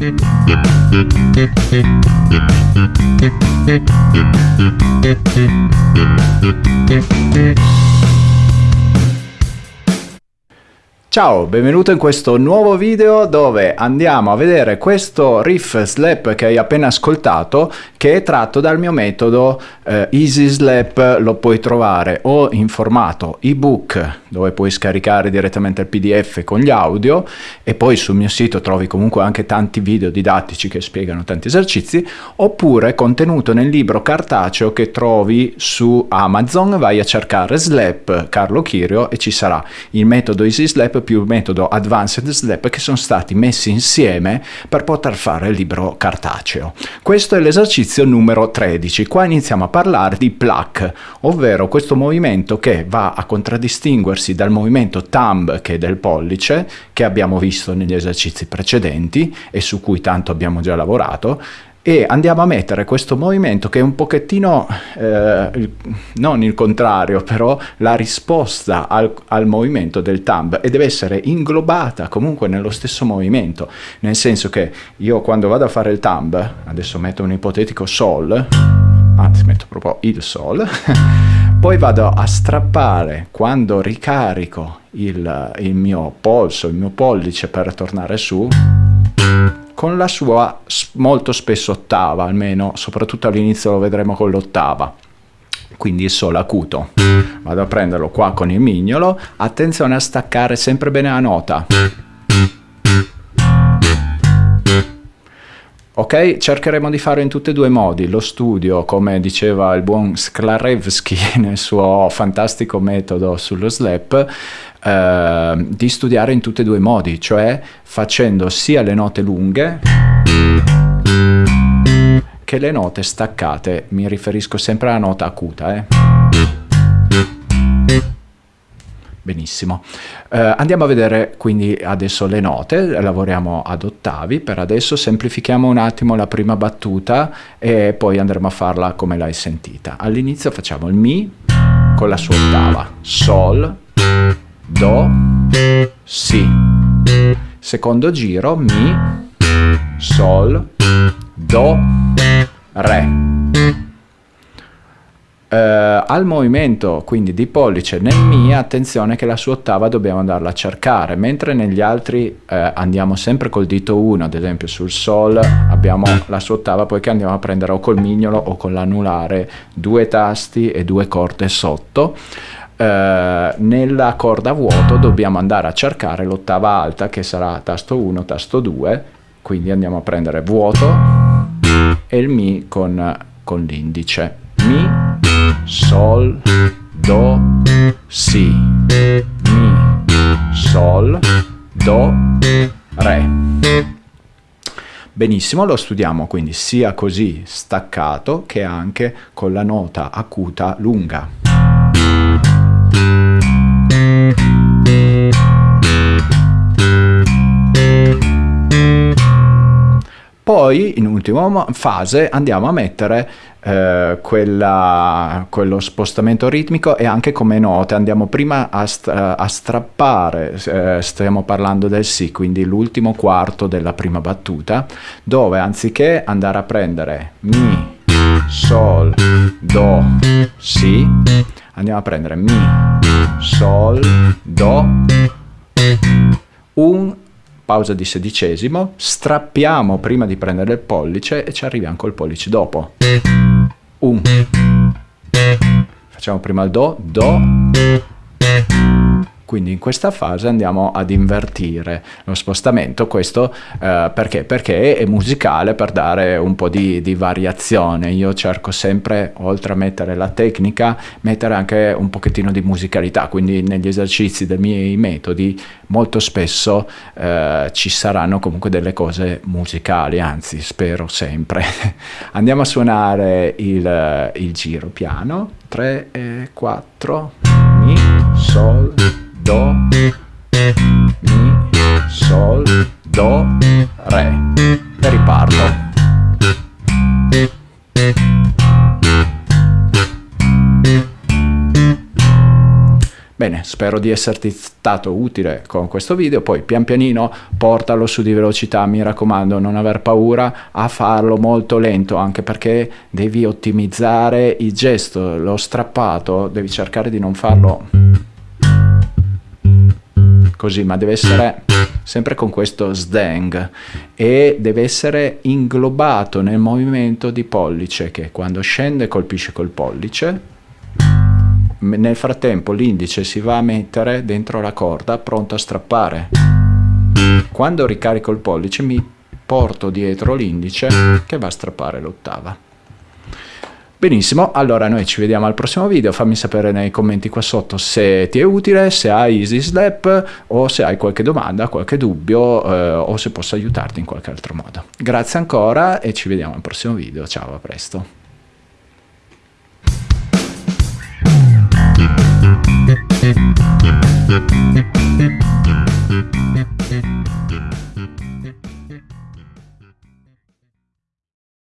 Thank you. Ciao, benvenuto in questo nuovo video dove andiamo a vedere questo riff slap che hai appena ascoltato che è tratto dal mio metodo eh, Easy Slap, lo puoi trovare o in formato ebook dove puoi scaricare direttamente il pdf con gli audio. E poi sul mio sito trovi comunque anche tanti video didattici che spiegano tanti esercizi. Oppure contenuto nel libro cartaceo che trovi su Amazon, vai a cercare Slap Carlo Chirio e ci sarà il metodo Easy Slap più metodo Advanced Slap che sono stati messi insieme per poter fare il libro cartaceo. Questo è l'esercizio numero 13. Qua iniziamo a parlare di pluck, ovvero questo movimento che va a contraddistinguersi dal movimento thumb che è del pollice, che abbiamo visto negli esercizi precedenti e su cui tanto abbiamo già lavorato, e andiamo a mettere questo movimento che è un pochettino, eh, non il contrario, però la risposta al, al, movimento del thumb. E deve essere inglobata comunque nello stesso movimento, nel senso che io quando vado a fare il thumb, adesso metto un ipotetico sol, anzi metto proprio il sol, poi vado a strappare quando ricarico il, il mio polso, il mio pollice per tornare su, con la sua molto spesso ottava, almeno soprattutto all'inizio lo vedremo con l'ottava quindi il sol acuto. Vado a prenderlo qua con il mignolo, attenzione a staccare sempre bene la nota. Ok, cercheremo di fare in tutti e due i modi, lo studio, come diceva il buon Sklarevsky nel suo fantastico metodo sullo slap, eh, di studiare in tutti e due i modi, cioè facendo sia le note lunghe che le note staccate, mi riferisco sempre alla nota acuta. Eh. Benissimo. Eh, andiamo a vedere quindi adesso le note, lavoriamo ad ottavi, per adesso semplifichiamo un attimo la prima battuta e poi andremo a farla come l'hai sentita. All'inizio facciamo il Mi con la sua ottava, Sol, Do, Si. Secondo giro, Mi, Sol, Do, Re. Uh, al movimento quindi di pollice nel Mi, attenzione che la sua ottava dobbiamo andarla a cercare, mentre negli altri uh, andiamo sempre col dito 1, ad esempio sul Sol abbiamo la sua ottava, poi che andiamo a prendere o col mignolo o con l'anulare due tasti e due corde sotto. Uh, nella corda vuoto dobbiamo andare a cercare l'ottava alta che sarà tasto 1, tasto 2, quindi andiamo a prendere vuoto e il Mi con, con l'indice. Mi, Sol, Do, Si, Mi, Sol, Do, Re. Benissimo, lo studiamo quindi sia così staccato che anche con la nota acuta lunga. Poi, in ultima fase, andiamo a mettere eh, quella, quello spostamento ritmico e anche come note. Andiamo prima a, st a strappare, eh, stiamo parlando del Si, quindi l'ultimo quarto della prima battuta, dove anziché andare a prendere Mi, Sol, Do, Si, andiamo a prendere Mi, Sol, Do, un pausa di sedicesimo, strappiamo prima di prendere il pollice e ci arriviamo col pollice dopo. Un. Facciamo prima il Do, Do, quindi in questa fase andiamo ad invertire lo spostamento, questo eh, perché? Perché è musicale per dare un po' di, di, variazione, io cerco sempre, oltre a mettere la tecnica, mettere anche un pochettino di musicalità, quindi negli esercizi dei miei metodi molto spesso eh, ci saranno comunque delle cose musicali, anzi spero sempre. andiamo a suonare il, il giro piano, 3 e 4, Mi, Sol, Do, Mi, Sol, Do, Re. E riparto. Bene, spero di esserti stato utile con questo video, poi pian pianino portalo su di velocità, mi raccomando non aver paura a farlo molto lento, anche perché devi ottimizzare il gesto, lo strappato, devi cercare di non farlo così, ma deve essere sempre con questo sdang e deve essere inglobato nel movimento di pollice che quando scende colpisce col pollice nel frattempo l'indice si va a mettere dentro la corda pronto a strappare. Quando ricarico il pollice mi porto dietro l'indice che va a strappare l'ottava. Benissimo, allora noi ci vediamo al prossimo video, fammi sapere nei commenti qua sotto se ti è utile, se hai Easy Slap o se hai qualche domanda, qualche dubbio eh, o se posso aiutarti in qualche altro modo. Grazie ancora e ci vediamo al prossimo video, ciao, a presto.